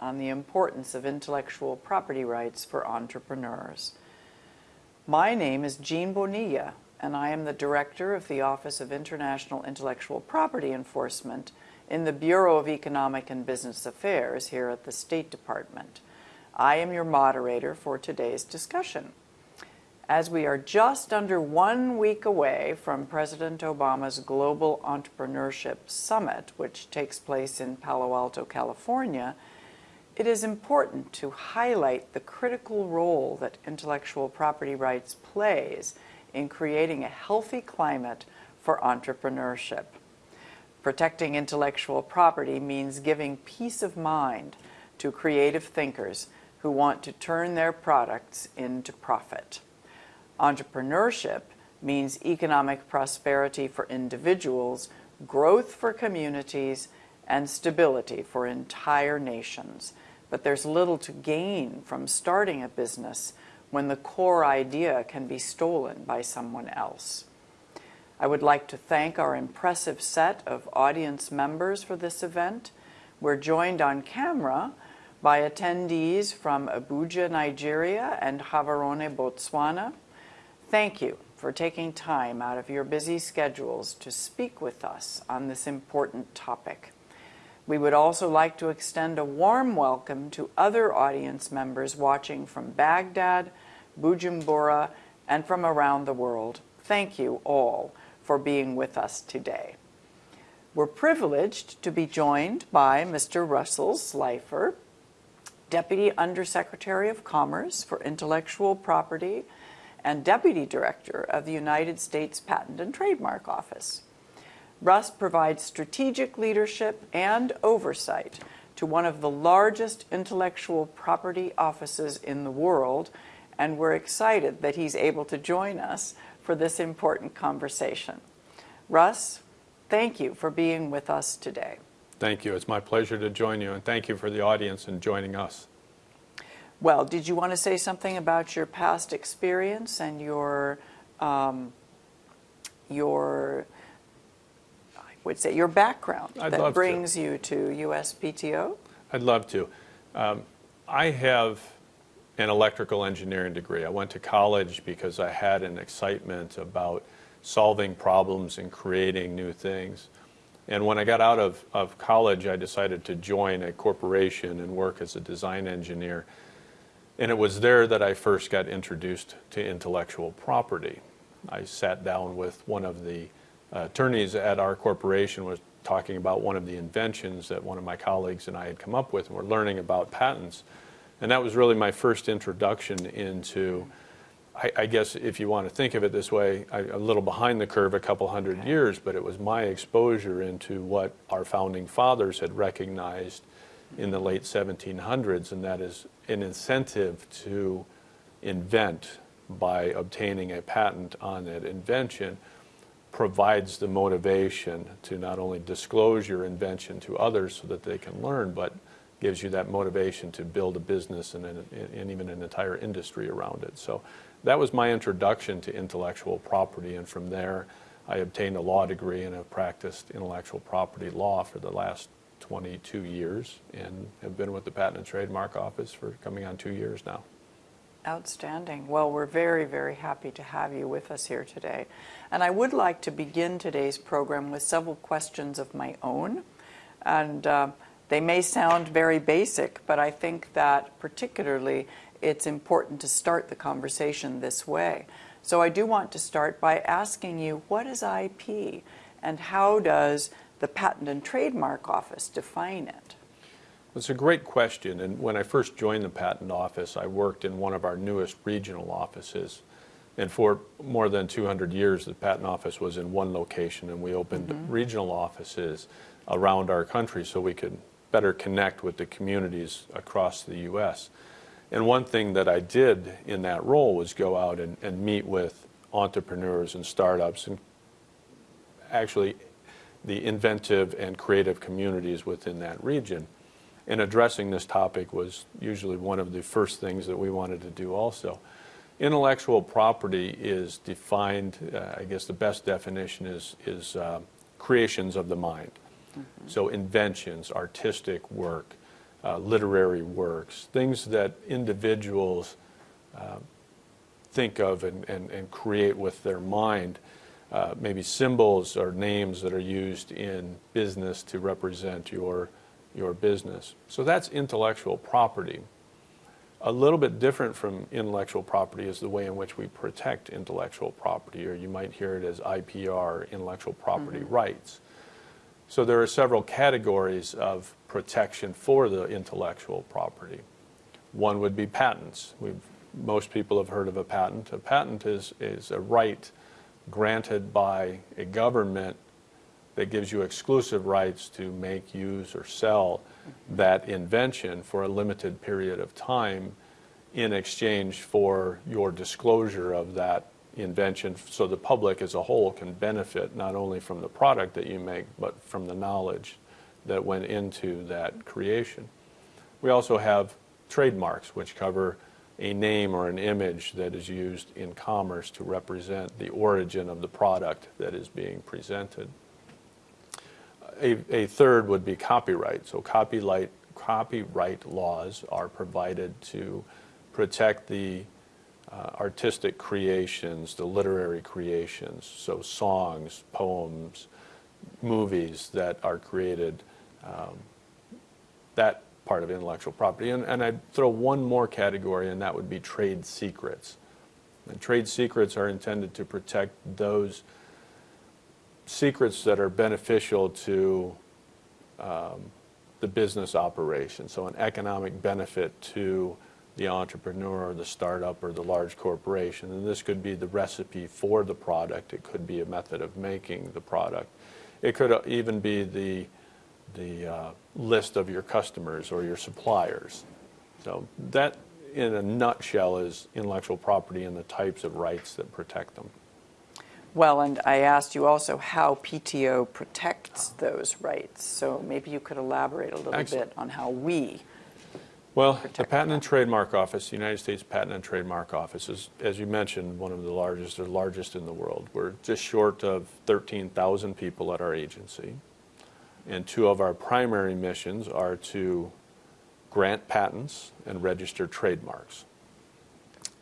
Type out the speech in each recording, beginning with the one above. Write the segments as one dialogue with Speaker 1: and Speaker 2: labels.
Speaker 1: on the importance of intellectual property rights for entrepreneurs. My name is Jean Bonilla, and I am the Director of the Office of International Intellectual Property Enforcement in the Bureau of Economic and Business Affairs here at the State Department. I am your moderator for today's discussion. As we are just under one week away from President Obama's Global Entrepreneurship Summit, which takes place in Palo Alto, California, it is important to highlight the critical role that intellectual property rights plays in creating a healthy climate for entrepreneurship. Protecting intellectual property means giving peace of mind to creative thinkers who want to turn their products into profit. Entrepreneurship means economic prosperity for individuals, growth for communities, and stability for entire nations. But there's little to gain from starting a business when the core idea can be stolen by someone else. I would like to thank our impressive set of audience members for this event. We're joined on camera by attendees from Abuja, Nigeria and Gaborone, Botswana. Thank you for taking time out of your busy schedules to speak with us on this important topic. We would also like to extend a warm welcome to other audience members watching from Baghdad, Bujumbura, and from around the world. Thank you all for being with us today. We're privileged to be joined by Mr. Russell Slifer, Deputy Undersecretary of Commerce for Intellectual Property and Deputy Director of the United States Patent and Trademark Office. Russ provides strategic leadership and oversight to one of the largest intellectual property offices in the world, and we're excited that he's able to join us for this important conversation. Russ, thank you for being with us today.
Speaker 2: Thank you. It's my pleasure to join you, and thank you for the audience in joining us.
Speaker 1: Well, did you want to say something about your past experience and your um, your I would say your background
Speaker 2: I'd
Speaker 1: that brings
Speaker 2: to.
Speaker 1: you to USPTO?
Speaker 2: I'd love to. Um, I have an electrical engineering degree. I went to college because I had an excitement about solving problems and creating new things. And when I got out of, of college, I decided to join a corporation and work as a design engineer. And it was there that I first got introduced to intellectual property. I sat down with one of the uh, attorneys at our corporation was talking about one of the inventions that one of my colleagues and I had come up with, and we're learning about patents. And that was really my first introduction into, I, I guess if you want to think of it this way, I, a little behind the curve a couple hundred okay. years, but it was my exposure into what our founding fathers had recognized in the late 1700s, and that is an incentive to invent by obtaining a patent on that invention provides the motivation to not only disclose your invention to others so that they can learn, but gives you that motivation to build a business and, an, and even an entire industry around it. So that was my introduction to intellectual property, and from there I obtained a law degree and have practiced intellectual property law for the last 22 years and have been with the Patent and Trademark Office for coming on two years now.
Speaker 1: Outstanding. Well, we're very, very happy to have you with us here today. And I would like to begin today's program with several questions of my own. And uh, they may sound very basic, but I think that particularly it's important to start the conversation this way. So I do want to start by asking you, what is IP and how does the Patent and Trademark Office define it?
Speaker 2: It's a great question. And when I first joined the Patent Office, I worked in one of our newest regional offices. And for more than 200 years, the Patent Office was in one location, and we opened mm -hmm. regional offices around our country so we could better connect with the communities across the U.S. And one thing that I did in that role was go out and, and meet with entrepreneurs and startups and actually the inventive and creative communities within that region. And addressing this topic was usually one of the first things that we wanted to do also. Intellectual property is defined, uh, I guess the best definition is, is uh, creations of the mind. Mm -hmm. So inventions, artistic work, uh, literary works, things that individuals uh, think of and, and, and create with their mind. Uh, maybe symbols or names that are used in business to represent your, your business. So that's intellectual property. A little bit different from intellectual property is the way in which we protect intellectual property, or you might hear it as IPR, intellectual property rights. So there are several categories of protection for the intellectual property. One would be patents. We've, most people have heard of a patent. A patent is, is a right granted by a government that gives you exclusive rights to make, use, or sell that invention for a limited period of time in exchange for your disclosure of that invention so the public as a whole can benefit not only from the product that you make but from the knowledge that went into that creation. We also have trademarks which cover a name or an image that is used in commerce to represent the origin of the product that is being presented. A, a third would be copyright. So copyright, copyright laws are provided to protect the uh, artistic creations, the literary creations, so songs, poems, movies that are created, um, that part of intellectual property. And, and I'd throw one more category, and that would be trade secrets. And trade secrets are intended to protect those secrets that are beneficial to um, the business operation, so an economic benefit to the entrepreneur or the startup or the large corporation. And this could be the recipe for the product. It could be a method of making the product. It could even be the, the uh, list of your customers or your suppliers. So that, in a nutshell, is intellectual property and the types of rights that protect them.
Speaker 1: Well, and I asked you also how PTO protects those rights. So maybe you could elaborate a little
Speaker 2: Excellent.
Speaker 1: bit on how we
Speaker 2: Well, the Patent and. Trademark Office, the United States Patent and Trademark Office is, as you mentioned, one of the largest, or largest in the world. We're just short of 13,000 people at our agency. And two of our primary missions are to grant patents and register trademarks.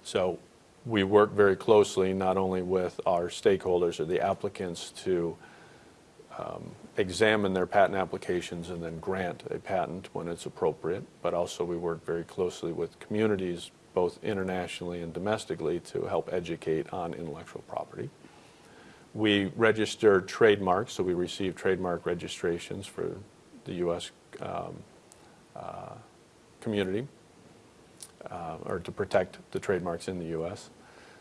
Speaker 2: So we work very closely not only with our stakeholders or the applicants to um, examine their patent applications and then grant a patent when it's appropriate, but also we work very closely with communities, both internationally and domestically, to help educate on intellectual property. We register trademarks, so we receive trademark registrations for the U.S. Um, uh, community, uh, or to protect the trademarks in the U.S.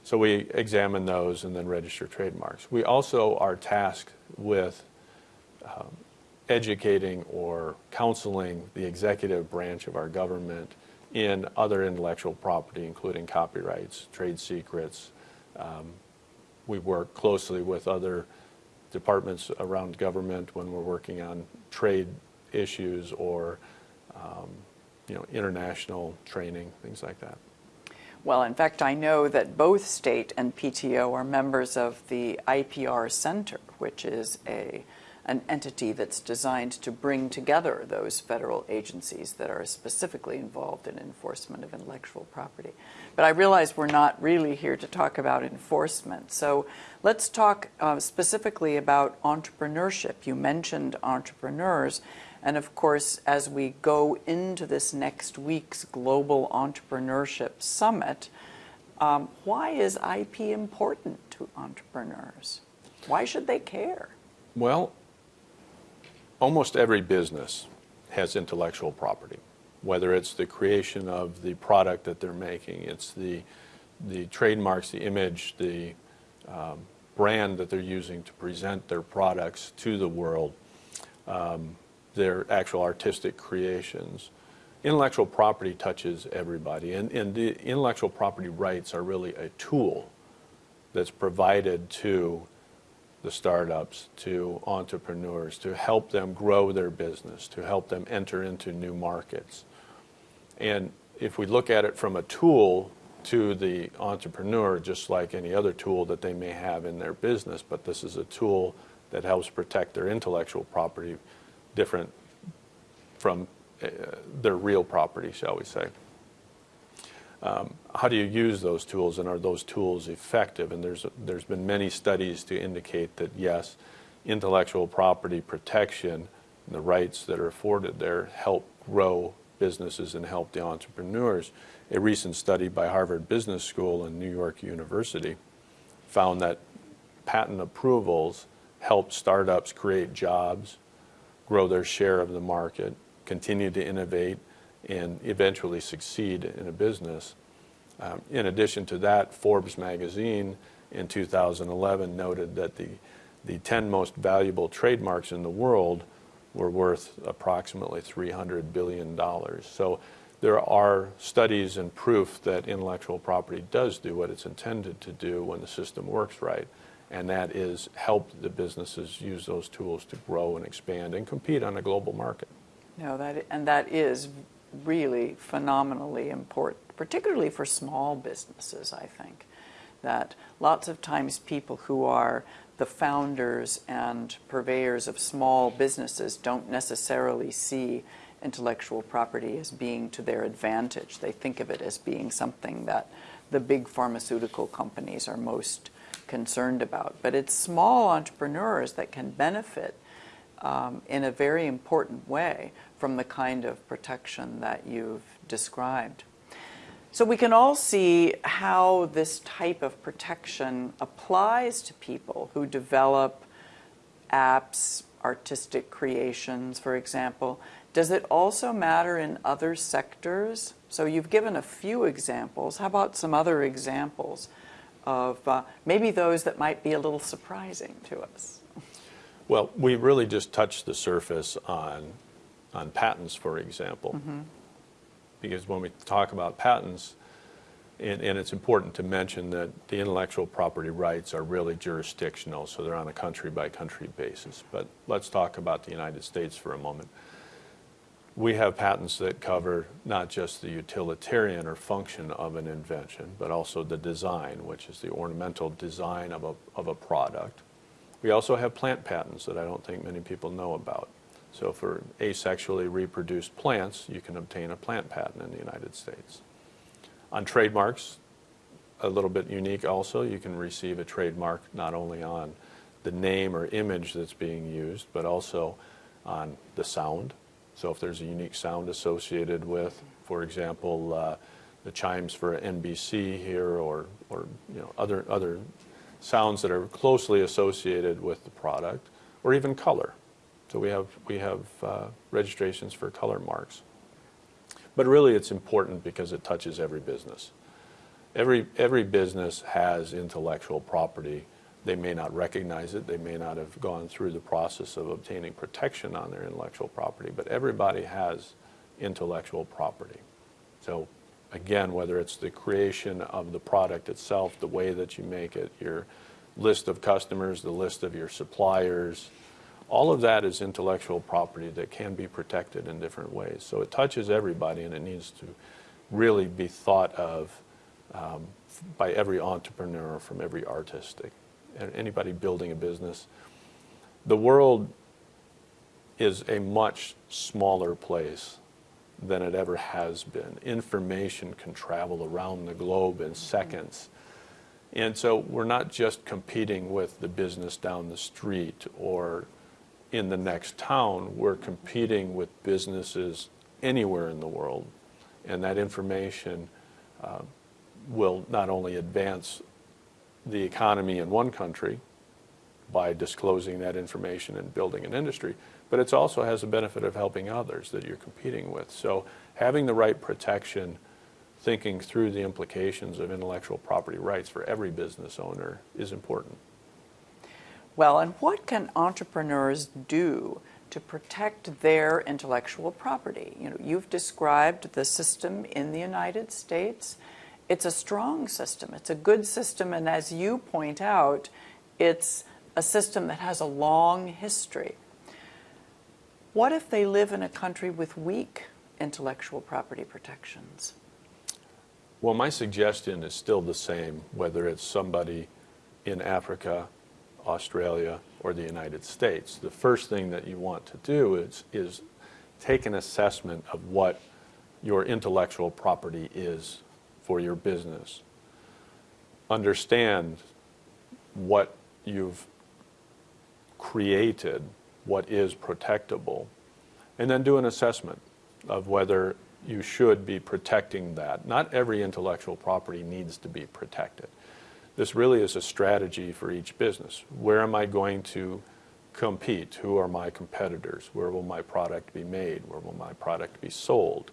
Speaker 2: So we examine those and then register trademarks. We also are tasked with um, educating or counseling the executive branch of our government in other intellectual property, including copyrights, trade secrets. Um, we work closely with other departments around government when we're working on trade issues or um, you know, international training, things like that.
Speaker 1: Well, in fact, I know that both state and PTO are members of the IPR Center, which is a an entity that's designed to bring together those federal agencies that are specifically involved in enforcement of intellectual property. But I realize we're not really here to talk about enforcement. So let's talk uh, specifically about entrepreneurship. You mentioned entrepreneurs. And of course, as we go into this next week's Global Entrepreneurship Summit, um, why is IP important to entrepreneurs? Why should they care?
Speaker 2: Well, almost every business has intellectual property, whether it's the creation of the product that they're making, it's the, the trademarks, the image, the um, brand that they're using to present their products to the world, um, their actual artistic creations. Intellectual property touches everybody, and, and the intellectual property rights are really a tool that's provided to the startups, to entrepreneurs, to help them grow their business, to help them enter into new markets. And if we look at it from a tool to the entrepreneur, just like any other tool that they may have in their business, but this is a tool that helps protect their intellectual property, different from uh, their real property, shall we say. Um, how do you use those tools, and are those tools effective? And there's there's been many studies to indicate that yes, intellectual property protection, and the rights that are afforded there, help grow businesses and help the entrepreneurs. A recent study by Harvard Business School and New York University found that patent approvals help startups create jobs, grow their share of the market, continue to innovate, and eventually succeed in a business. Um, in addition to that, Forbes magazine in 2011 noted that the, the 10 most valuable trademarks in the world were worth approximately $300 billion. So there are studies and proof that intellectual property does do what it's intended to do when the system works right, and that is help the businesses use those tools to grow and expand and compete on a global market.
Speaker 1: No, that and that is really phenomenally important, particularly for small businesses, I think. That lots of times people who are the founders and purveyors of small businesses don't necessarily see intellectual property as being to their advantage. They think of it as being something that the big pharmaceutical companies are most concerned about. But it's small entrepreneurs that can benefit um, in a very important way from the kind of protection that you've described. So we can all see how this type of protection applies to people who develop apps, artistic creations, for example. Does it also matter in other sectors? So you've given a few examples. How about some other examples of uh, maybe those that might be a little surprising to us?
Speaker 2: Well, we really just touched the surface on on patents, for example. Mm-hmm. Because when we talk about patents, and, and, it's important to mention that the intellectual property rights are really jurisdictional, so they're on a country by country basis. But let's talk about the United States for a moment. We have patents that cover not just the utilitarian or function of an invention, but also the design, which is the ornamental design of a, of a product. We also have plant patents that I don't think many people know about. So for asexually reproduced plants, you can obtain a plant patent in the United States. On trademarks, a little bit unique also, you can receive a trademark not only on the name or image that's being used, but also on the sound. So if there's a unique sound associated with, for example, uh, the chimes for NBC here or, or you know, other, other sounds that are closely associated with the product, or even color. So we have, we have uh, registrations for color marks. But really it's important because it touches every business. Every, every business has intellectual property. They may not recognize it. They may not have gone through the process of obtaining protection on their intellectual property, but everybody has intellectual property. So again, whether it's the creation of the product itself, the way that you make it, your list of customers, the list of your suppliers, all of that is intellectual property that can be protected in different ways. So it touches everybody and it needs to really be thought of um, by every entrepreneur, from every artist, anybody building a business. The world is a much smaller place than it ever has been. Information can travel around the globe in seconds. And so we're not just competing with the business down the street or in the next town, we're competing with businesses anywhere in the world. And that information uh, will not only advance the economy in one country by disclosing that information and building an industry, but it also has the benefit of helping others that you're competing with. So having the right protection, thinking through the implications of intellectual property rights for every business owner is important.
Speaker 1: Well, and what can entrepreneurs do to protect their intellectual property? You know, you've described the system in the United States. It's a strong system. It's a good system, and as you point out, it's a system that has a long history. What if they live in a country with weak intellectual property protections?
Speaker 2: Well, my suggestion is still the same, whether it's somebody in Africa Australia, or the United States. The first thing that you want to do is, is take an assessment of what your intellectual property is for your business. Understand what you've created, what is protectable, and then do an assessment of whether you should be protecting that. Not every intellectual property needs to be protected. This really is a strategy for each business. Where am I going to compete? Who are my competitors? Where will my product be made? Where will my product be sold?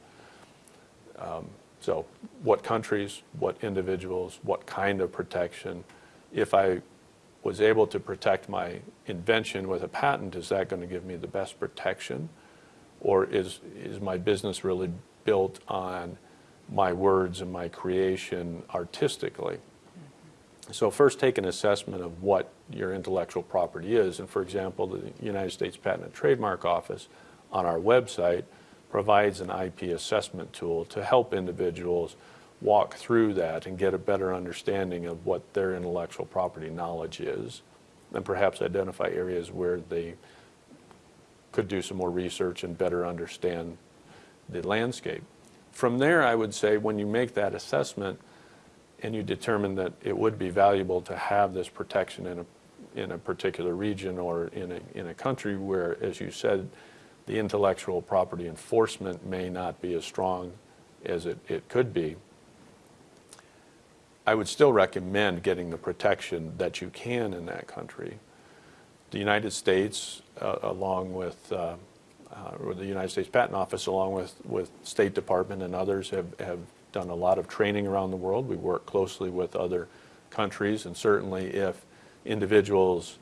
Speaker 2: Um, so, what countries, what individuals, what kind of protection? If I was able to protect my invention with a patent, is that going to give me the best protection? Or is, is my business really built on my words and my creation artistically? So first take an assessment of what your intellectual property is. And for example, the United States Patent and Trademark Office on our website provides an IP assessment tool to help individuals walk through that and get a better understanding of what their intellectual property knowledge is and perhaps identify areas where they could do some more research and better understand the landscape. From there, I would say when you make that assessment, and you determine that it would be valuable to have this protection in a, in a particular region or in a, in a country where, as you said, the intellectual property enforcement may not be as strong as it, it could be, I would still recommend getting the protection that you can in that country. The United States, uh, along with uh, uh, the United States Patent Office, along with, with State Department and others, have, have done a lot of training around the world. We work closely with other countries, and certainly if individuals,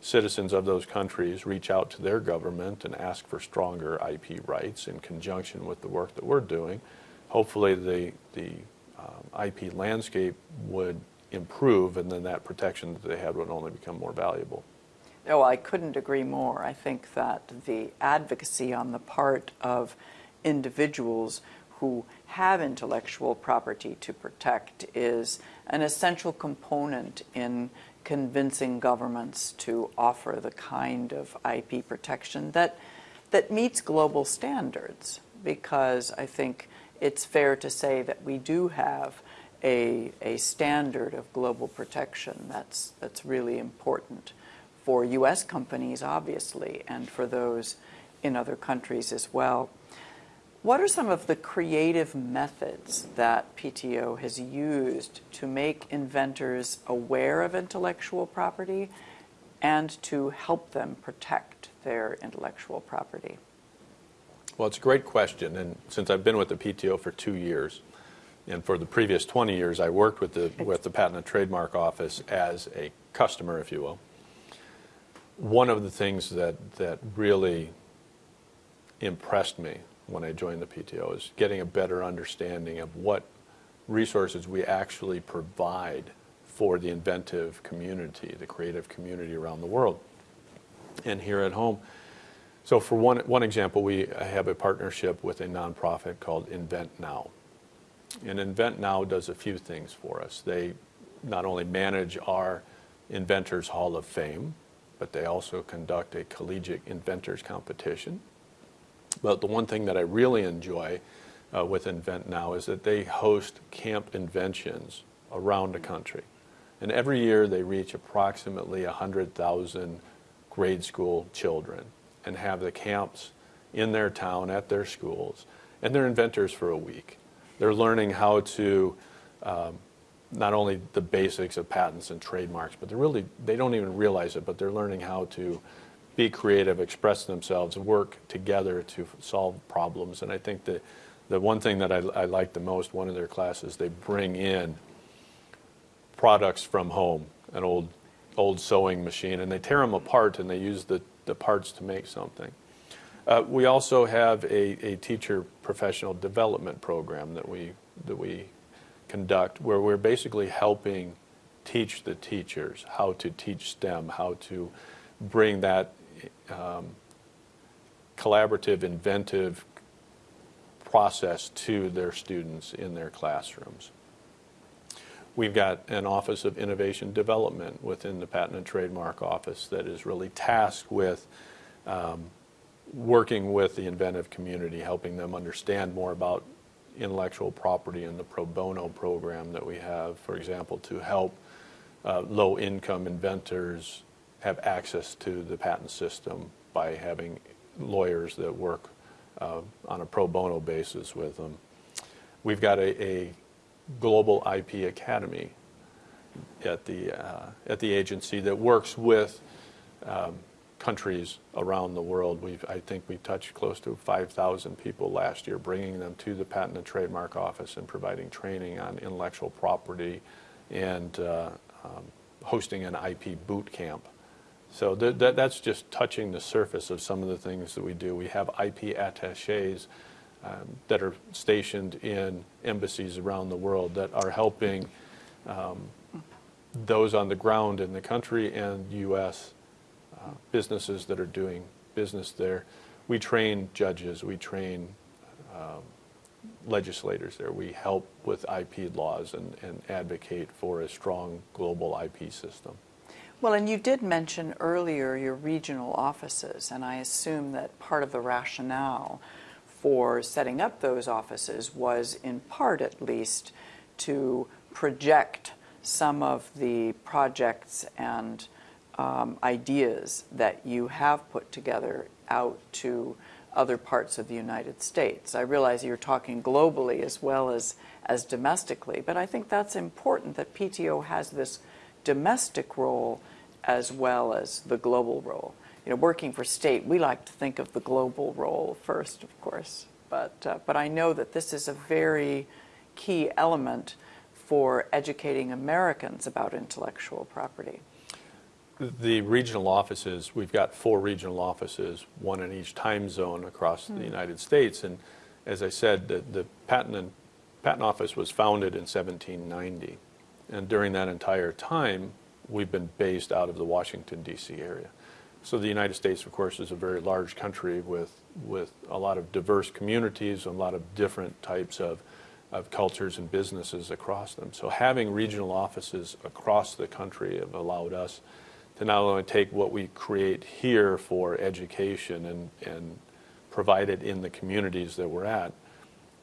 Speaker 2: citizens of those countries, reach out to their government and ask for stronger IP rights in conjunction with the work that we're doing, hopefully the, the um, IP landscape would improve, and then that protection that they had would only become more valuable.
Speaker 1: No, I couldn't agree more. I think that the advocacy on the part of individuals who have intellectual property to protect is an essential component in convincing governments to offer the kind of IP protection that, that meets global standards. Because I think it's fair to say that we do have a, a standard of global protection that's, that's really important for U.S. companies, obviously, and for those in other countries as well. What are some of the creative methods that PTO has used to make inventors aware of intellectual property and to help them protect their intellectual property?
Speaker 2: Well, it's a great question. And since I've been with the PTO for two years, and for the previous 20 years, I worked with the, with the Patent and Trademark Office as a customer, if you will. One of the things that, that really impressed me when I joined the PTO is getting a better understanding of what resources we actually provide for the inventive community, the creative community around the world and here at home. So for one, one example, we have a partnership with a nonprofit called Invent Now. And Invent Now does a few things for us. They not only manage our Inventors Hall of Fame, but they also conduct a collegiate inventors competition but the one thing that I really enjoy uh, with Invent Now is that they host camp inventions around the country. And every year they reach approximately 100,000 grade school children and have the camps in their town at their schools. And they're inventors for a week. They're learning how to um, not only the basics of patents and trademarks, but they're really, they don't even realize it, but they're learning how to be creative, express themselves, work together to solve problems. And I think that the one thing that I, I like the most, one of their classes, they bring in products from home, an old old sewing machine, and they tear them apart and they use the, the parts to make something. Uh, we also have a, a teacher professional development program that we, that we conduct where we're basically helping teach the teachers how to teach STEM, how to bring that um, collaborative, inventive process to their students in their classrooms. We've got an Office of Innovation Development within the Patent and Trademark Office that is really tasked with um, working with the inventive community, helping them understand more about intellectual property and the pro bono program that we have, for example, to help uh, low-income inventors have access to the patent system by having lawyers that work uh, on a pro bono basis with them. We've got a, a global IP academy at the, uh, at the agency that works with um, countries around the world. We've, I think we touched close to 5,000 people last year, bringing them to the Patent and Trademark Office and providing training on intellectual property and uh, um, hosting an IP boot camp. So th th that's just touching the surface of some of the things that we do. We have IP attaches um, that are stationed in embassies around the world that are helping um, those on the ground in the country and U.S. Uh, businesses that are doing business there. We train judges, we train um, legislators there. We help with IP laws and, and advocate for a strong global IP system.
Speaker 1: Well, and you did mention earlier your regional offices, and I assume that part of the rationale for setting up those offices was, in part at least, to project some of the projects and um, ideas that you have put together out to other parts of the United States. I realize you're talking globally as well as, as domestically, but I think that's important that PTO has this domestic role as well as the global role. You know, working for state, we like to think of the global role first, of course, but, uh, but I know that this is a very key element for educating Americans about intellectual property.
Speaker 2: The regional offices, we've got four regional offices, one in each time zone across the United States. And as I said, the, the patent, and, patent office was founded in 1790. And during that entire time, we've been based out of the Washington, D.C. area. So the United States, of course, is a very large country with, with a lot of diverse communities, a lot of different types of, of cultures and businesses across them. So having regional offices across the country have allowed us to not only take what we create here for education and, and provide it in the communities that we're at,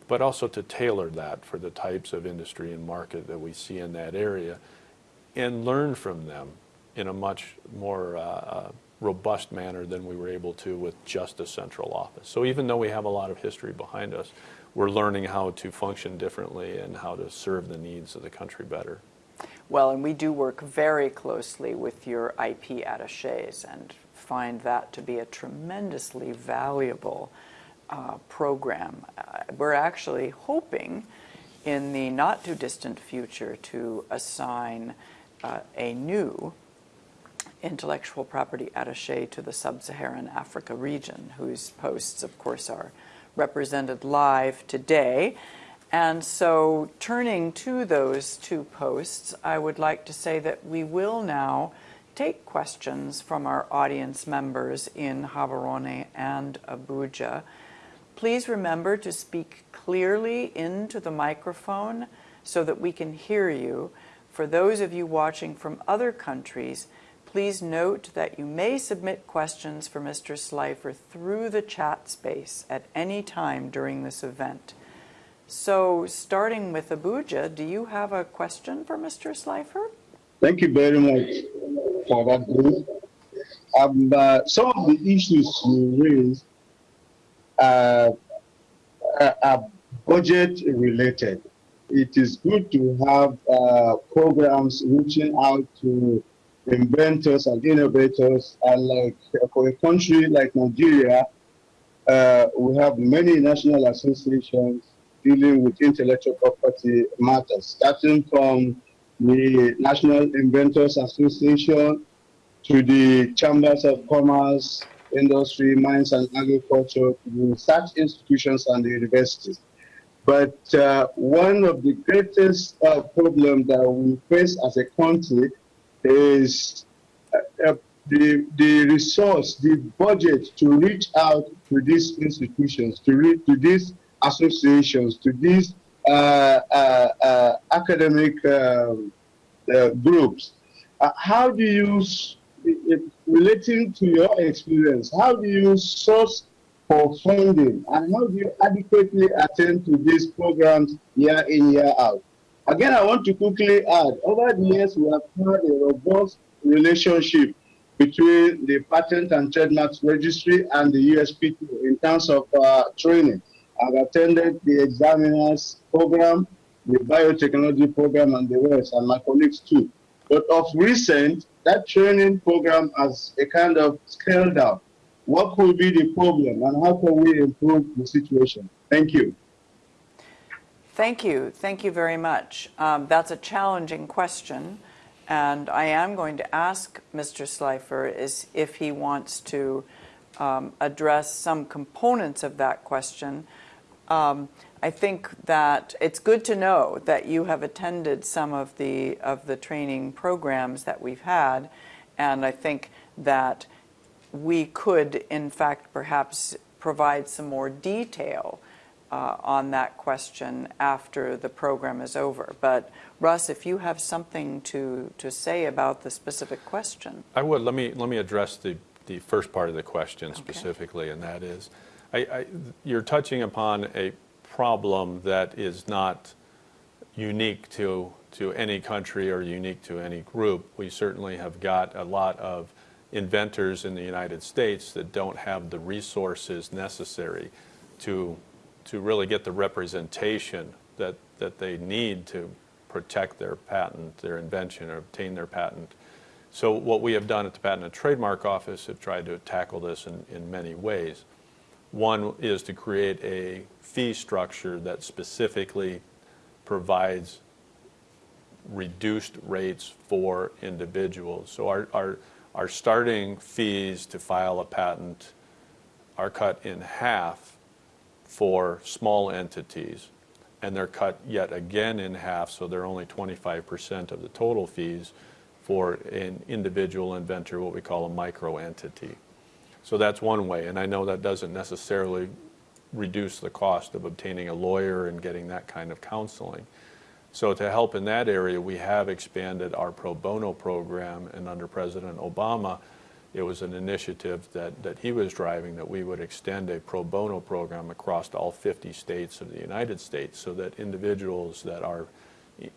Speaker 2: but also to tailor that for the types of industry and market that we see in that area and learn from them in a much more uh, uh, robust manner than we were able to with just a central office. So even though we have a lot of history behind us, we're learning how to function differently and how to serve the needs of the country better.
Speaker 1: Well, and we do work very closely with your IP attaches and find that to be a tremendously valuable uh, program. Uh, we're actually hoping in the not too distant future to assign uh, a new intellectual property attache to the sub-Saharan Africa region, whose posts, of course, are represented live today. And so turning to those two posts, I would like to say that we will now take questions from our audience members in Gaborone and Abuja. Please remember to speak clearly into the microphone so that we can hear you. For those of you watching from other countries, please note that you may submit questions for Mr. Slifer through the chat space at any time during this event. So starting with Abuja, do you have a question for Mr. Slifer?
Speaker 3: Thank you very much for that. Um, uh, some of the issues you raised uh, are budget related. It is good to have uh, programs reaching out to inventors and innovators. And like for a country like Nigeria, uh, we have many national associations dealing with intellectual property matters, starting from the National Inventors Association to the Chambers of Commerce, Industry, Mines and Agriculture, to the research institutions and the universities. But uh, one of the greatest uh, problems that we face as a country is uh, uh, the, the resource, the budget to reach out to these institutions, to, to these associations, to these uh, uh, uh academic um, uh, groups. How do you, relating to your experience, how do you source
Speaker 4: for funding and how do you adequately attend to these programs year in, year out? Again, I want to quickly add, over the years, we have had a robust relationship between the Patent and Trademarks Registry and the USPT in terms of uh, training. I've attended the examiners program, the biotechnology program, and the rest, and my colleagues too. But of recent, that training program has a kind of scaled down. What could be the problem, and how can we improve the situation? Thank you.
Speaker 1: Thank you. Thank you very much. Um, that's a challenging question. And I am going to ask Mr. Slifer is if he wants to um, address some components of that question. Um, I think that it's good to know that you have attended some of the of the training programs that we've had, and I think that we could, in fact, perhaps provide some more detail uh, on that question after the program is over. But Russ, if you have something to, to say about the specific question.
Speaker 2: I would. Let me, let me address the, the first part of the question
Speaker 1: Okay.
Speaker 2: specifically, and that is, I, I, you're touching upon a problem that is not unique to, to any country or unique to any group. We certainly have got a lot of inventors in the United States that don't have the resources necessary to, to really get the representation that, that they need to protect their patent, their invention, or obtain their patent. So what we have done at the Patent and Trademark Office have tried to tackle this in, in many ways. One is to create a fee structure that specifically provides reduced rates for individuals. So our, our, our starting fees to file a patent are cut in half for small entities, and they're cut yet again in half, so they're only 25% of the total fees for an individual inventor, what we call a micro entity. So that's one way, and I know that doesn't necessarily reduce the cost of obtaining a lawyer and getting that kind of counseling. So to help in that area, we have expanded our pro bono program, and under President Obama, it was an initiative that, that he was driving that we would extend a pro bono program across all 50 states of the United States so that individuals that are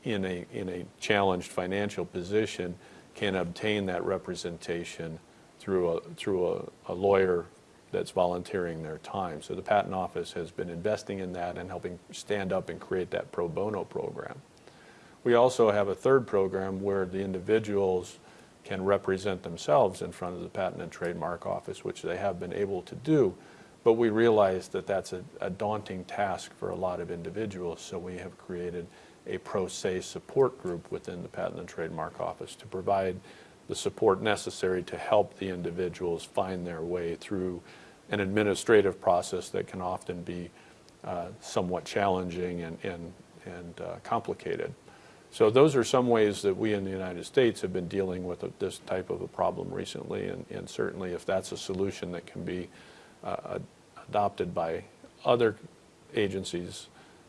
Speaker 2: in a, in a challenged financial position can obtain that representation through a, through a, a lawyer that's volunteering their time. So the Patent Office has been investing in that and helping stand up and create that pro bono program. We also have a third program where the individuals can represent themselves in front of the Patent and Trademark Office, which they have been able to do. But we realize that that's a, a daunting task for a lot of individuals, so we have created a pro se support group within the Patent and Trademark Office to provide the support necessary to help the individuals find their way through an administrative process that can often be uh, somewhat challenging and, and, and uh, complicated. So those are some ways that we in the United States have been dealing with a- this type of a problem recently, and, and certainly if that's a solution that can be uh, ad- adopted by other agencies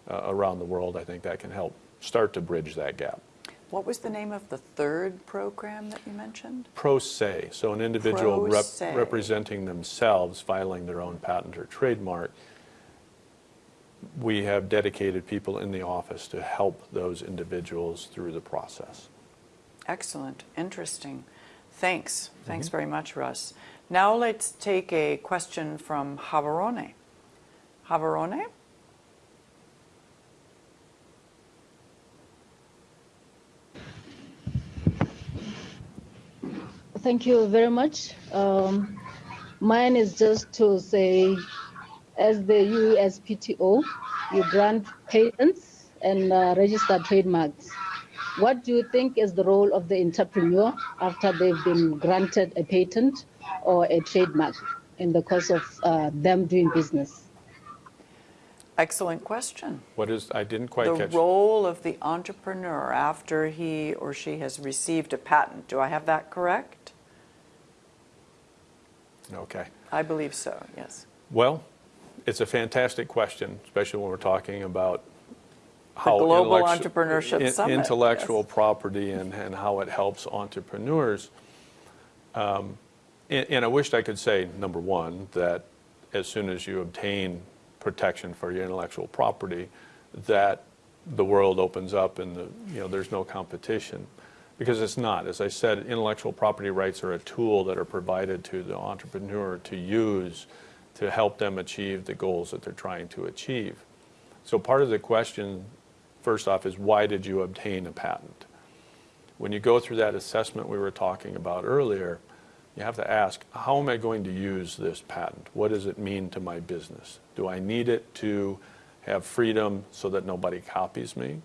Speaker 2: uh, around the world, I think that can help start to bridge that gap.
Speaker 1: What was the name of the third program that you mentioned?
Speaker 2: Pro se, so an individual rep- representing themselves, filing their own patent or trademark. We have dedicated people in the office to help those individuals through the process.
Speaker 1: Excellent, interesting. Thanks. Thanks
Speaker 2: Mm-hmm.
Speaker 1: very much, Russ. Now let's take a question from Gaborone. Gaborone?
Speaker 5: Thank you very much. Um, mine is just to say, as the USPTO, you grant patents and uh, register trademarks. What do you think is the role of the entrepreneur after they've been granted a patent or a trademark in the course of uh, them doing business?
Speaker 1: Excellent question.
Speaker 2: What is, I didn't quite
Speaker 1: The
Speaker 2: catch.
Speaker 1: role of the entrepreneur after he or she has received a patent. Do I have that correct?
Speaker 2: Okay.
Speaker 1: I believe so, yes.
Speaker 2: Well, it's a fantastic question, especially when we're talking about how
Speaker 1: Global
Speaker 2: intellectu-
Speaker 1: Entrepreneurship
Speaker 2: in-
Speaker 1: Summit,
Speaker 2: intellectual
Speaker 1: yes.
Speaker 2: property and, and how it helps entrepreneurs. Um, and, and I wished I could say, number one, that as soon as you obtain protection for your intellectual property, that the world opens up and the, you know, there's no competition. Because it's not. As I said, intellectual property rights are a tool that are provided to the entrepreneur to use to help them achieve the goals that they're trying to achieve. So part of the question, first off, is why did you obtain a patent? When you go through that assessment we were talking about earlier, you have to ask, how am I going to use this patent? What does it mean to my business? Do I need it to have freedom so that nobody copies me?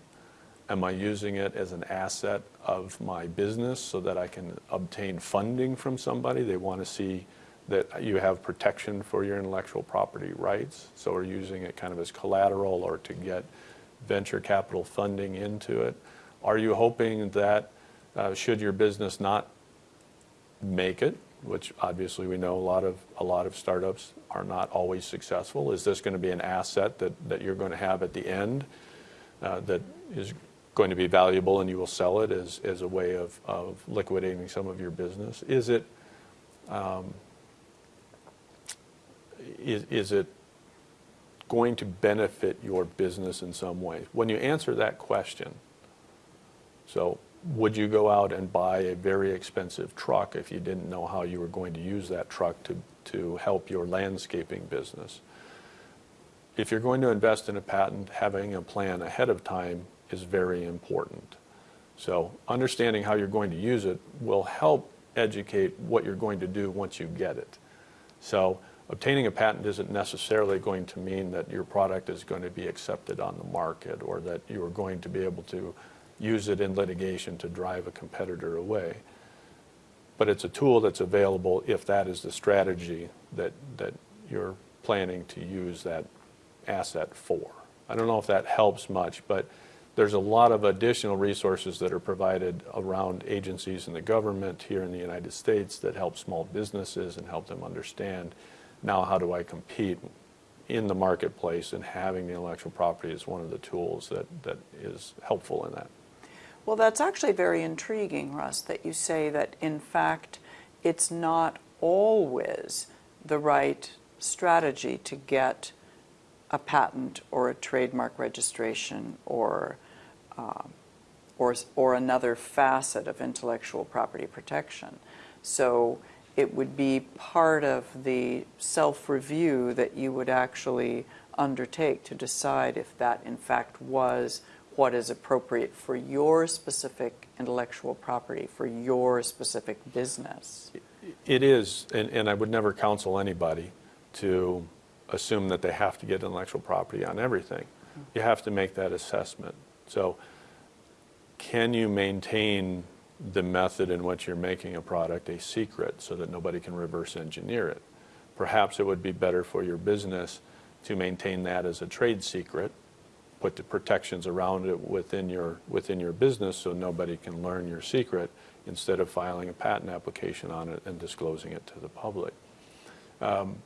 Speaker 2: Am I using it as an asset of my business so that I can obtain funding from somebody? They want to see that you have protection for your intellectual property rights. So we're using it kind of as collateral or to get venture capital funding into it? Are you hoping that uh, should your business not make it, which obviously we know a lot of a lot of startups are not always successful. Is this going to be an asset that, that you're going to have at the end uh, that is going to be valuable and you will sell it as, as a way of, of liquidating some of your business? Is it um, is, is it going to benefit your business in some way? When you answer that question, so would you go out and buy a very expensive truck if you didn't know how you were going to use that truck to, to help your landscaping business? If you're going to invest in a patent, having a plan ahead of time is very important. So understanding how you're going to use it will help educate what you're going to do once you get it. So obtaining a patent isn't necessarily going to mean that your product is going to be accepted on the market or that you are going to be able to use it in litigation to drive a competitor away. But it's a tool that's available if that is the strategy that, that you're planning to use that asset for. I don't know if that helps much, but there's a lot of additional resources that are provided around agencies in the government here in the United States that help small businesses and help them understand now how do I compete in the marketplace and having the intellectual property is one of the tools that, that is helpful in that.
Speaker 1: Well, that's actually very intriguing, Russ, that you say that in fact it's not always the right strategy to get a patent or a trademark registration or, uh, or, or another facet of intellectual property protection. So it would be part of the self review that you would actually undertake to decide if that in fact was what is appropriate for your specific intellectual property, for your specific business.
Speaker 2: It is, and, and I would never counsel anybody to assume that they have to get intellectual property on everything. You have to make that assessment. So, can you maintain the method in which you're making a product a secret so that nobody can reverse engineer it? Perhaps it would be better for your business to maintain that as a trade secret put the protections around it within your, within your business so nobody can learn your secret instead of filing a patent application on it and disclosing it to the public. Um,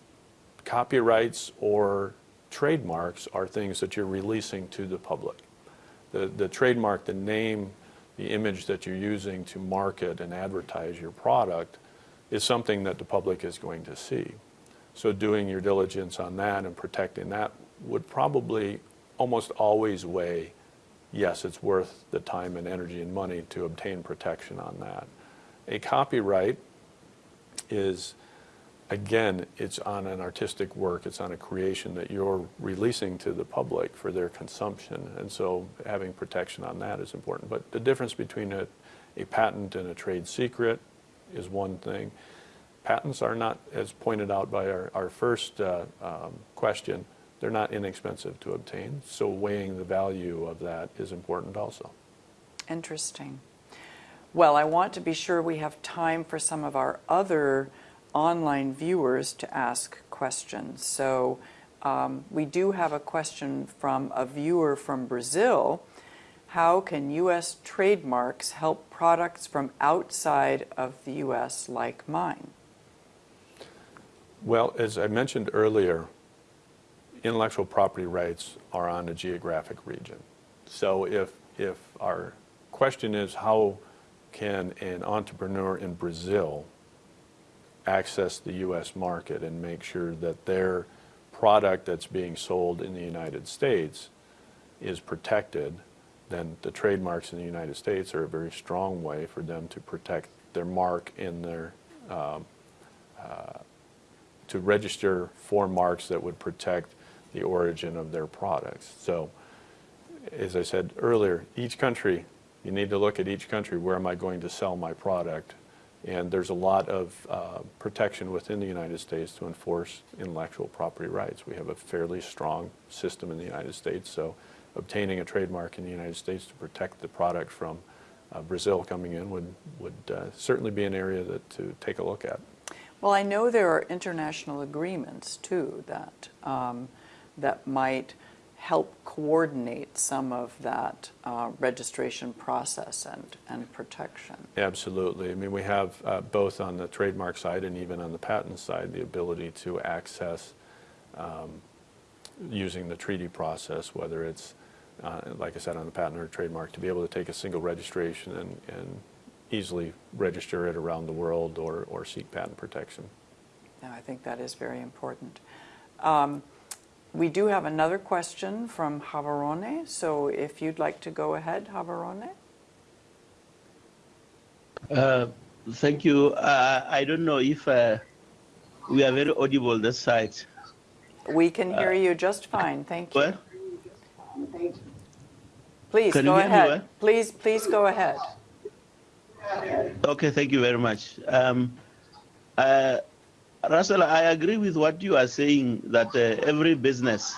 Speaker 2: copyrights or trademarks are things that you're releasing to the public. The, the trademark, the name, the image that you're using to market and advertise your product is something that the public is going to see. So doing your diligence on that and protecting that would probably almost always weigh, yes, it's worth the time and energy and money to obtain protection on that. A copyright is, again, it's on an artistic work, it's on a creation that you're releasing to the public for their consumption. And so having protection on that is important. But the difference between a, a patent and a trade secret is one thing. Patents are not, as pointed out by our, our first uh, um, question, they're not inexpensive to obtain, so weighing the value of that is important also.
Speaker 1: Interesting. Well, I want to be sure we have time for some of our other online viewers to ask questions. So um, we do have a question from a viewer from Brazil. How can U.S. trademarks help products from outside of the U.S. like mine?
Speaker 2: Well, as I mentioned earlier, intellectual property rights are on a geographic region. So if, if our question is how can an entrepreneur in Brazil access the U.S. market and make sure that their product that's being sold in the United States is protected, then the trademarks in the United States are a very strong way for them to protect their mark in their, um, uh, to register for marks that would protect the origin of their products. So, as I said earlier, each country, you need to look at each country, where am I going to sell my product? And there's a lot of uh, protection within the United States to enforce intellectual property rights. We have a fairly strong system in the United States, so obtaining a trademark in the United States to protect the product from uh, Brazil coming in would, would uh, certainly be an area that, to take a look at.
Speaker 1: Well, I know there are international agreements too that um, that might help coordinate some of that uh, registration process and, and protection.
Speaker 2: Absolutely. I mean, we have uh, both on the trademark side and even on the patent side the ability to access um, using the treaty process, whether it's, uh, like I said, on the patent or trademark, to be able to take a single registration and, and easily register it around the world or, or seek patent protection.
Speaker 1: Now, I think that is very important. Um, we do have another question from Gaborone, so if you'd like to go ahead, Gaborone.
Speaker 6: Uh, thank you. Uh, I don't know if uh, we are very audible this side.
Speaker 1: We can hear you just fine, thank you.
Speaker 6: Well,
Speaker 1: Please,
Speaker 6: can
Speaker 1: go
Speaker 6: you hear me
Speaker 1: ahead.
Speaker 6: well?
Speaker 1: Please, please go ahead.
Speaker 6: okay, thank you very much. Um, uh, Russell, I agree with what you are saying that uh, every business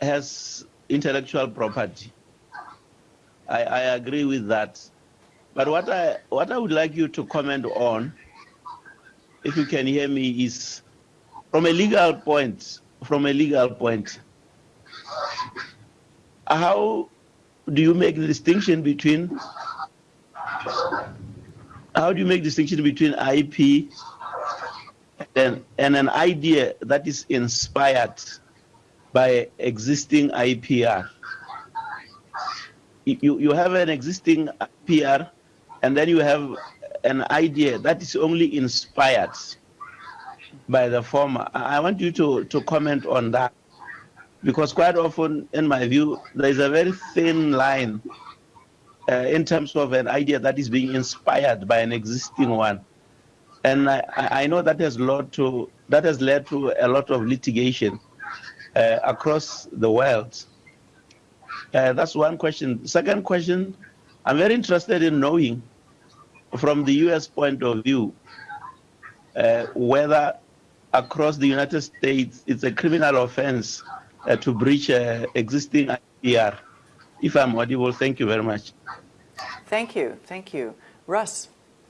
Speaker 6: has intellectual property. I, I agree with that. But what I what I would like you to comment on, if you can hear me, is from a legal point. From a legal point, how do you make the distinction between how do you make distinction between IP and, and an idea that is inspired by existing IPR? You, you have an existing IPR and then you have an idea that is only inspired by the former. I want you to, to comment on that because quite often, in my view, there is a very thin line uh, in terms of an idea that is being inspired by an existing one. And I, I know that has led to that has led to a lot of litigation uh, across the world. Uh, that's one question. Second question, I'm very interested in knowing, from the U.S. point of view, uh, whether across the United States it's a criminal offense uh, to breach uh, existing IPR. If I'm audible, thank you very much.
Speaker 1: Thank you, thank you. Russ,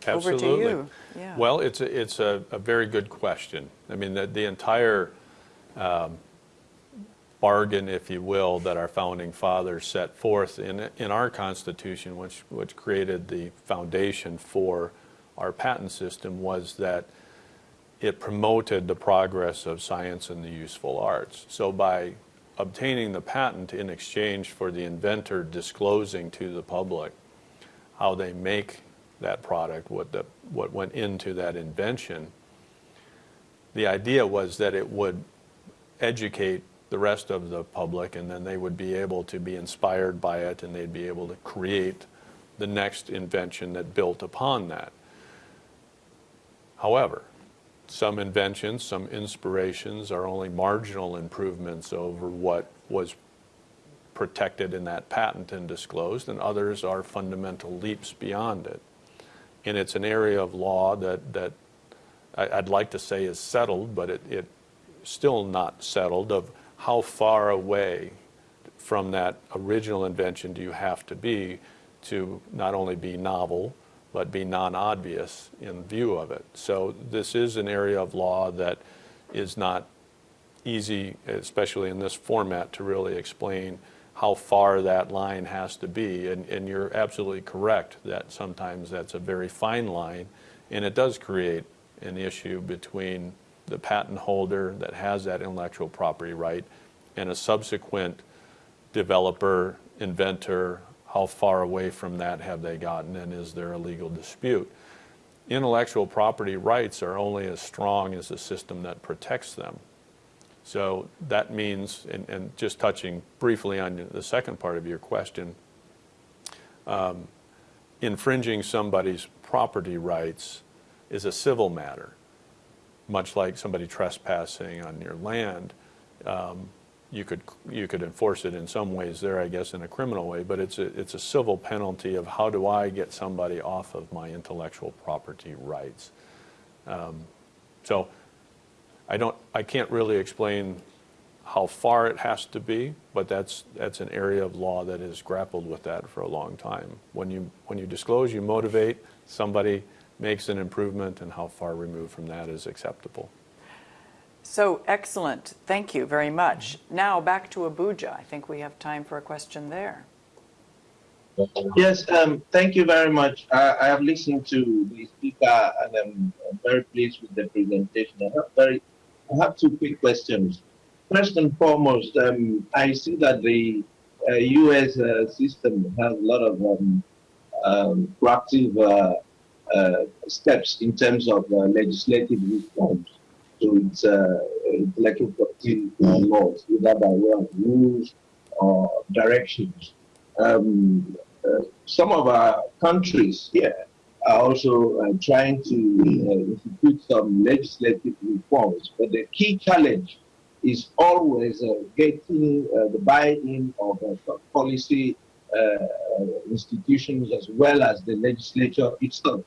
Speaker 1: over to
Speaker 2: Absolutely.
Speaker 1: you. Yeah.
Speaker 2: Well, it's a, it's a, a very good question. I mean, the, the entire um, bargain, if you will, that our founding fathers set forth in, in our Constitution, which, which created the foundation for our patent system, was that it promoted the progress of science and the useful arts. So by obtaining the patent in exchange for the inventor disclosing to the public how they make that product, what, the, what went into that invention, the idea was that it would educate the rest of the public and then they would be able to be inspired by it and they'd be able to create the next invention that built upon that. However, some inventions, some inspirations are only marginal improvements over what was protected in that patent and disclosed, and others are fundamental leaps beyond it. And it's an area of law that, that I'd like to say is settled, but it, it still not settled of how far away from that original invention do you have to be to not only be novel, but be non-obvious in view of it. So this is an area of law that is not easy, especially in this format, to really explain how far that line has to be. And, and you're absolutely correct that sometimes that's a very fine line, and it does create an issue between the patent holder that has that intellectual property right and a subsequent developer, inventor, how far away from that have they gotten, and is there a legal dispute? intellectual property rights are only as strong as the system that protects them. So that means, and, and just touching briefly on the second part of your question, um, infringing somebody's property rights is a civil matter, much like somebody trespassing on your land. Um, you could you could enforce it in some ways there, I guess, in a criminal way, but it's a it's a civil penalty of how do I get somebody off of my intellectual property rights. Um, so I don't I can't really explain how far it has to be, but that's that's an area of law that has grappled with that for a long time. When you when you disclose, you motivate somebody makes an improvement, and how far removed from that is acceptable.
Speaker 1: So excellent. Thank you very much. Now back to Abuja. I think we have time for a question there.
Speaker 4: Yes, um, thank you very much. I, I have listened to the speaker and I'm, I'm very pleased with the presentation. I have, very, I have two quick questions. First and foremost, um, I see that the uh, U.S. Uh, system has a lot of um, um, proactive uh, uh steps in terms of uh, legislative reforms to its uh, intellectual property laws, either by way of rules or directions. Um, some of our countries here are also uh, trying to uh, institute some legislative reforms, but the key challenge is always uh, getting uh, the buy-in of policy institutions as well as the legislature itself.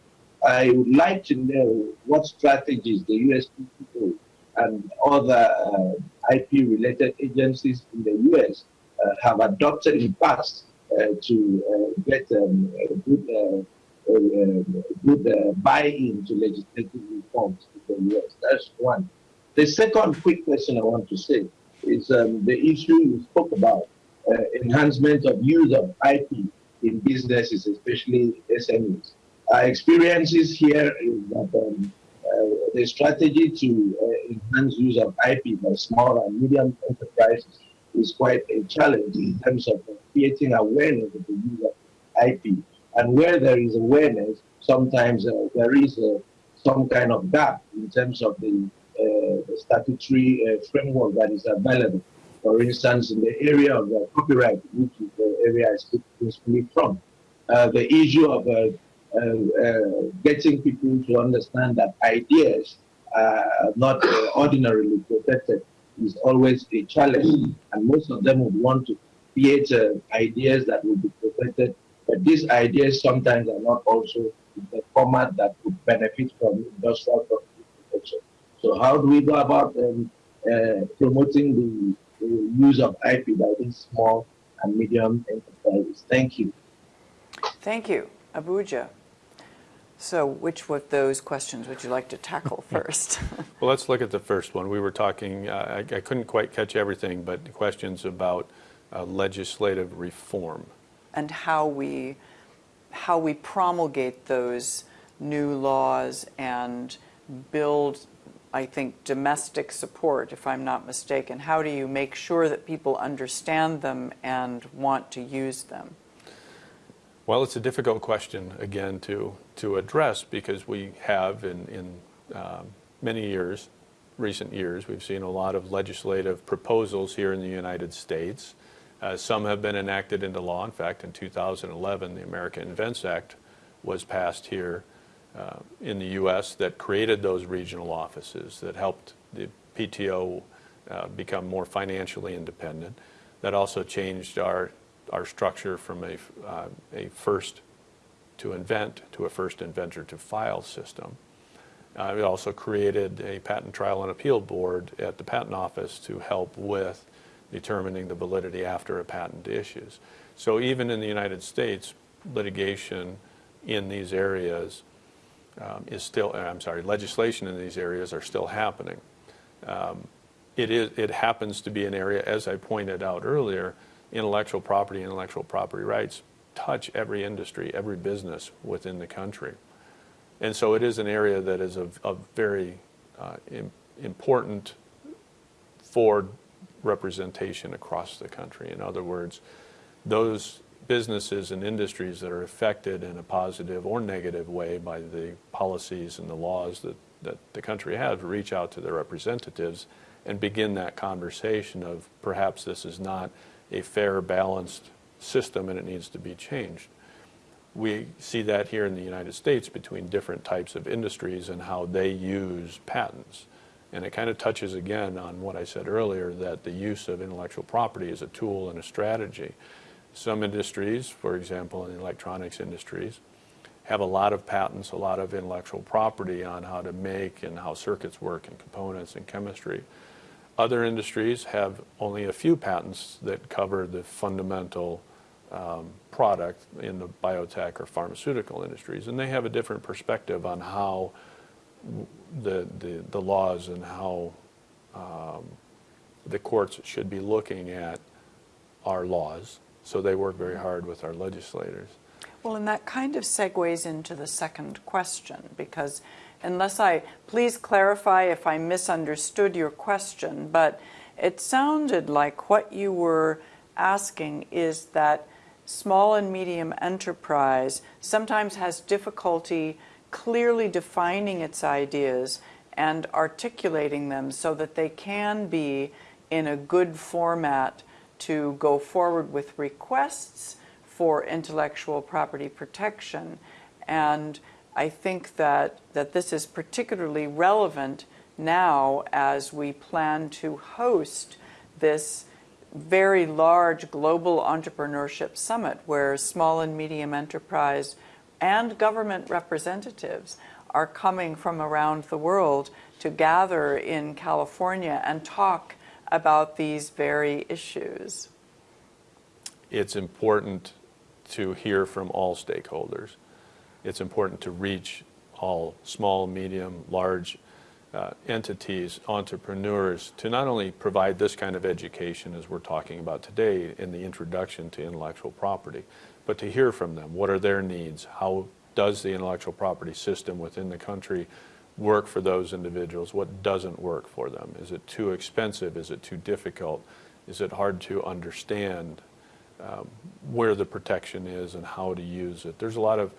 Speaker 4: I would like to know what strategies the USPTO and other uh, IP-related agencies in the US uh, have adopted in the past uh, to uh, get um, good, good buy-in to legislative reforms in the US. That's one. The second quick question I want to say is um, the issue you spoke about, uh, enhancement of use of IP in businesses, especially SMEs. Our experiences here is that um, uh, the strategy to uh, enhance use of IP by small and medium enterprises is quite a challenge in terms of creating awareness of the use of IP. And where there is awareness, sometimes uh, there is uh, some kind of gap in terms of the, uh, the statutory uh, framework that is available. For instance, in the area of copyright, which is the area I speak principally from, the issue of uh, uh, getting people to understand that ideas are not uh, ordinarily protected is always a challenge. And most of them would want to create ideas that will be protected. But these ideas sometimes are not also in the format that would benefit from industrial protection. So how do we go about um, uh, promoting the, the, use of IP by these small and medium enterprises? Thank you.
Speaker 1: Thank you. Abuja. So which of those questions would you like to tackle first?
Speaker 2: well, let's look at the first one. We were talking, uh, I, I, couldn't quite catch everything, but questions about uh, legislative reform.
Speaker 1: And how we, how we promulgate those new laws and build, I think, domestic support, if I'm not mistaken. How do you make sure that people understand them and want to use them?
Speaker 2: Well, it's a difficult question, again, to, to address because we have in, in um, many years, recent years, we've seen a lot of legislative proposals here in the United States. Uh, some have been enacted into law. In fact, in 2011, the American Invents Act was passed here uh, in the U.S. that created those regional offices that helped the PTO uh, become more financially independent. That also changed our our structure from a, uh, a first to invent to a first inventor to file system. Uh, also created a patent trial and appeal board at the patent office to help with determining the validity after a patent issues. So even in the United States, litigation in these areas um, is still, uh, I'm sorry, legislation in these areas are still happening. Um, it, is, it happens to be an area, as I pointed out earlier, intellectual property, intellectual property rights touch every industry, every business within the country. And so it is an area that is of, of very uh, important for representation across the country. In other words, those businesses and industries that are affected in a positive or negative way by the policies and the laws that, that the country has reach out to their representatives and begin that conversation of perhaps this is not a fair, balanced system and it needs to be changed. We see that here in the United States between different types of industries and how they use patents. And it kind of touches again on what I said earlier that the use of intellectual property is a tool and a strategy. Some industries, for example, in the electronics industries, have a lot of patents, a lot of intellectual property on how to make and how circuits work and components and chemistry. Other industries have only a few patents that cover the fundamental um, product in the biotech or pharmaceutical industries, and they have a different perspective on how the, the, the laws and how um, the courts should be looking at our laws. So they work very hard with our legislators.
Speaker 1: Well, and that kind of segues into the second question because unless I, please clarify if I misunderstood your question, but it sounded like what you were asking is that small and medium enterprise sometimes has difficulty clearly defining its ideas and articulating them so that they can be in a good format to go forward with requests for intellectual property protection. And I think that, that this is particularly relevant now as we plan to host this very large global entrepreneurship summit where small and medium enterprise and government representatives are coming from around the world to gather in California and talk about these very issues.
Speaker 2: It's important to hear from all stakeholders. It's important to reach all small, medium, large uh, entities, entrepreneurs, to not only provide this kind of education as we're talking about today in the introduction to intellectual property, but to hear from them. What are their needs? How does the intellectual property system within the country work for those individuals? What doesn't work for them? Is it too expensive? Is it too difficult? Is it hard to understand um, where the protection is and how to use it? There's a lot of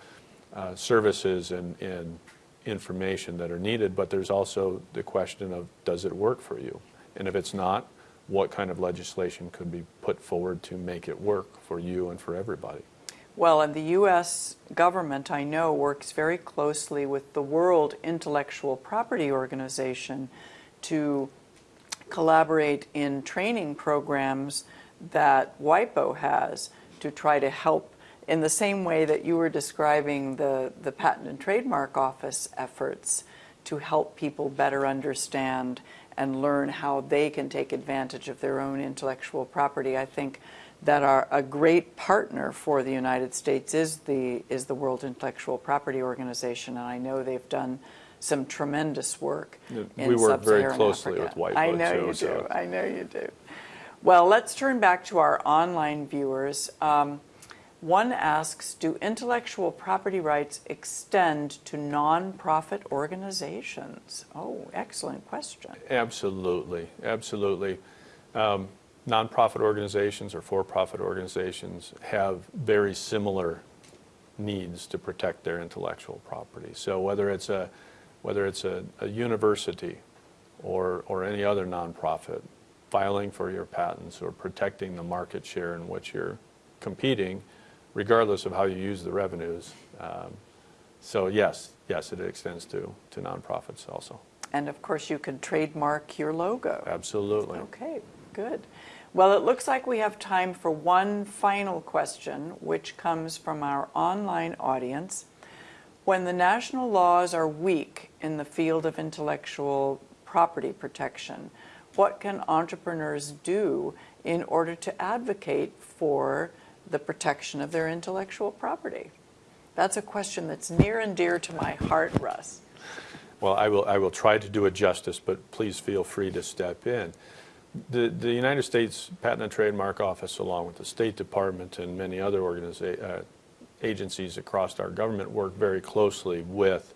Speaker 2: uh, services and, and information that are needed, but there's also the question of does it work for you? And if it's not, what kind of legislation could be put forward to make it work for you and for everybody?
Speaker 1: Well, and the U.S. government, I know, works very closely with the World Intellectual Property Organization to collaborate in training programs that WIPO has to try to help in the same way that you were describing the, the Patent and Trademark Office efforts to help people better understand and learn how they can take advantage of their own intellectual property. I think that our, a great partner for the United States is the, is the World Intellectual Property Organization, and I know they've done some tremendous work in
Speaker 2: We work very closely
Speaker 1: Africa.
Speaker 2: with WIPO,
Speaker 1: I know
Speaker 2: too,
Speaker 1: you
Speaker 2: so-
Speaker 1: do. I know you do. Well, let's turn back to our online viewers. Um, one asks Do intellectual property rights extend to nonprofit organizations? Oh, excellent question.
Speaker 2: Absolutely, absolutely. Um, nonprofit organizations or for-profit organizations have very similar needs to protect their intellectual property. So whether it's a whether it's a, a university or or any other nonprofit, filing for your patents or protecting the market share in which you're competing, regardless of how you use the revenues. Um, so yes, yes, it extends to to nonprofits also.
Speaker 1: And of course, you can trademark your logo.
Speaker 2: Absolutely.
Speaker 1: Okay, good. Well, it looks like we have time for one final question, which comes from our online audience. When the national laws are weak in the field of intellectual property protection, what can entrepreneurs do in order to advocate for the protection of their intellectual property? That's a question that's near and dear to my heart, Russ.
Speaker 2: Well, I will, I will try to do it justice, but please feel free to step in. The, the United States Patent and Trademark Office, along with the State Department and many other uh, agencies across our government, work very closely with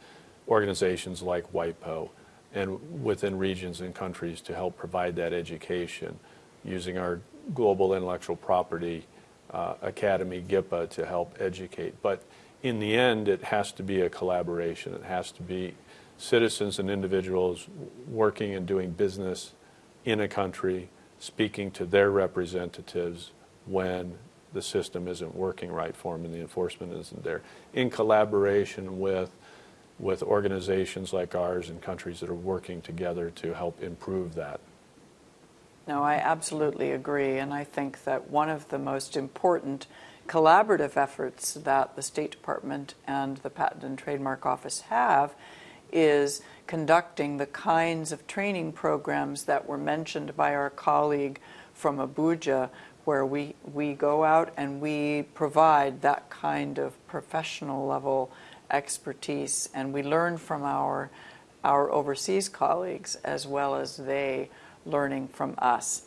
Speaker 2: organizations like WIPO and within regions and countries to help provide that education using our global intellectual property uh, Academy, GIPA, to help educate. But in the end, it has to be a collaboration. It has to be citizens and individuals working and doing business in a country, speaking to their representatives when the system isn't working right for them and the enforcement isn't there, in collaboration with with organizations like ours and countries that are working together to help improve that.
Speaker 1: No, I absolutely agree. And I think that one of the most important collaborative efforts that the State Department and the Patent and Trademark Office have is conducting the kinds of training programs that were mentioned by our colleague from Abuja, where we, we go out and we provide that kind of professional level expertise and we learn from our, our overseas colleagues as well as they learning from us.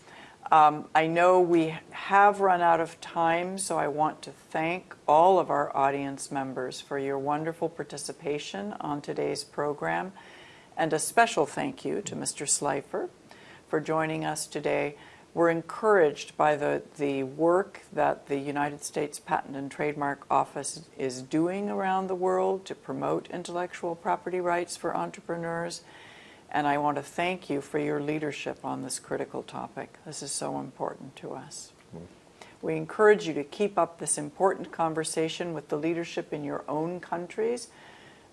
Speaker 1: Um, I know we have run out of time, so I want to thank all of our audience members for your wonderful participation on today's program. And a special thank you to Mr. Slifer for joining us today. We're encouraged by the, the work that the United States Patent and Trademark Office is doing around the world to promote intellectual property rights for entrepreneurs. And I want to thank you for your leadership on this critical topic. This is so important to us. We encourage you to keep up this important conversation with the leadership in your own countries.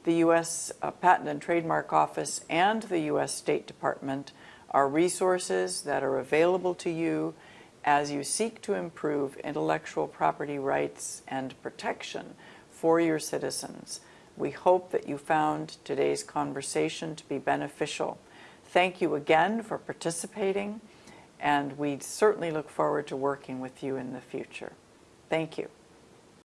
Speaker 1: The U.S. Uh, Patent and Trademark Office and the U.S. State Department are resources that are available to you as you seek to improve intellectual property rights and protection for your citizens. We hope that you found today's conversation to be beneficial. Thank you again for participating, and we certainly look forward to working with you in the future. Thank you.